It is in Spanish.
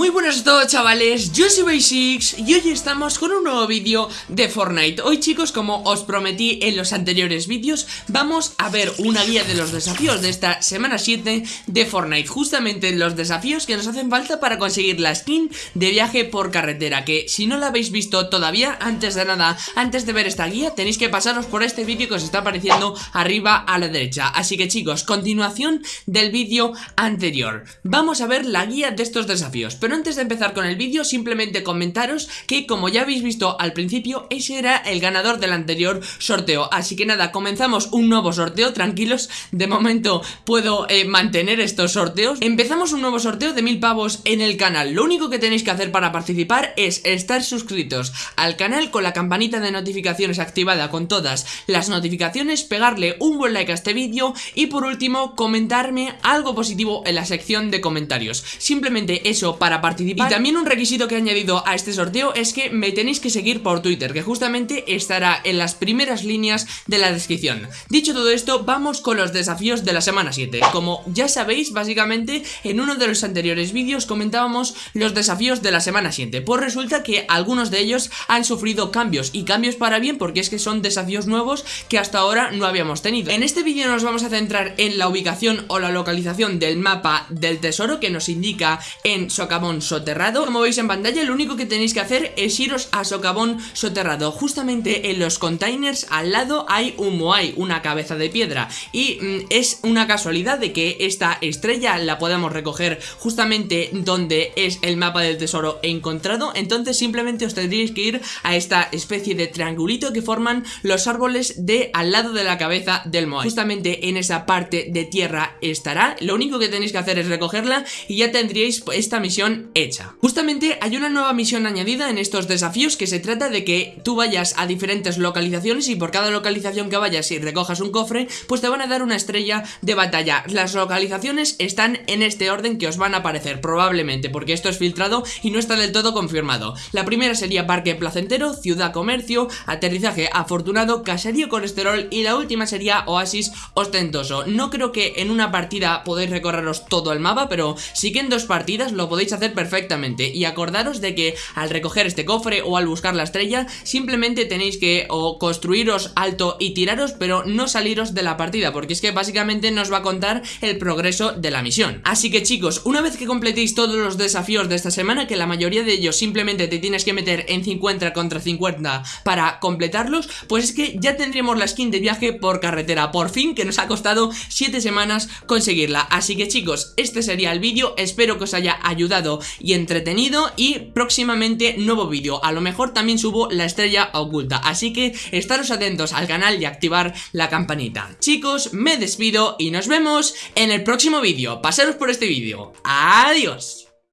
Muy buenas a todos chavales, yo soy Basics y hoy estamos con un nuevo vídeo de Fortnite. Hoy chicos, como os prometí en los anteriores vídeos, vamos a ver una guía de los desafíos de esta semana 7 de Fortnite. Justamente los desafíos que nos hacen falta para conseguir la skin de viaje por carretera Que si no la habéis visto todavía, antes de nada, antes de ver esta guía Tenéis que pasaros por este vídeo que os está apareciendo arriba a la derecha. Así que chicos, continuación del vídeo anterior. Vamos a ver la guía de estos desafíos antes de empezar con el vídeo, simplemente comentaros que como ya habéis visto al principio, ese era el ganador del anterior sorteo. Así que nada, comenzamos un nuevo sorteo, tranquilos, de momento puedo eh, mantener estos sorteos. Empezamos un nuevo sorteo de mil pavos en el canal. Lo único que tenéis que hacer para participar es estar suscritos al canal con la campanita de notificaciones activada con todas las notificaciones, pegarle un buen like a este vídeo y por último comentarme algo positivo en la sección de comentarios. Simplemente eso para participar. Y también un requisito que he añadido a este sorteo es que me tenéis que seguir por Twitter Que justamente estará en las primeras líneas de la descripción. Dicho todo esto, vamos con los desafíos de la semana 7 Como ya sabéis, básicamente en uno de los anteriores vídeos comentábamos los desafíos de la semana 7 Pues resulta que algunos de ellos han sufrido cambios Y cambios para bien porque es que son desafíos nuevos que hasta ahora no habíamos tenido. En este vídeo nos vamos a centrar en la ubicación o la localización del mapa del tesoro que nos indica en Soterrado. Como veis en pantalla lo único que tenéis que hacer es iros a socavón soterrado. Justamente en los containers al lado hay un moai, una cabeza de piedra. Y mm, es una casualidad de que esta estrella la podamos recoger justamente donde es el mapa del tesoro encontrado. Entonces simplemente os tendréis que ir a esta especie de triangulito que forman los árboles de al lado de la cabeza del moai. Justamente en esa parte de tierra estará. Lo único que tenéis que hacer es recogerla y ya tendríais esta misión hecha. Justamente hay una nueva misión añadida en estos desafíos que se trata de que tú vayas a diferentes localizaciones y por cada localización que vayas y recojas un cofre, pues te van a dar una estrella de batalla. Las localizaciones están en este orden que os van a aparecer, probablemente, porque esto es filtrado y no está del todo confirmado. La primera sería Parque Placentero, Ciudad Comercio, Aterrizaje Afortunado, Caserío Colesterol y la última sería Oasis Ostentoso. No creo que en una partida podáis recorreros todo el mapa, pero sí que en dos partidas lo podéis hacer hacer perfectamente. Y acordaros de que al recoger este cofre o al buscar la estrella simplemente tenéis que construiros alto y tiraros pero no saliros de la partida porque es que básicamente nos va a contar el progreso de la misión. Así que chicos una vez que completéis todos los desafíos de esta semana que la mayoría de ellos simplemente te tienes que meter en 50 contra 50 para completarlos pues es que ya tendremos la skin de viaje por carretera. Por fin que nos ha costado 7 semanas conseguirla. Así que chicos este sería el vídeo. Espero que os haya ayudado y entretenido y próximamente nuevo vídeo, a lo mejor también subo la estrella oculta, así que estaros atentos al canal y activar la campanita. Chicos, me despido y nos vemos en el próximo vídeo, pasaros por este vídeo, adiós.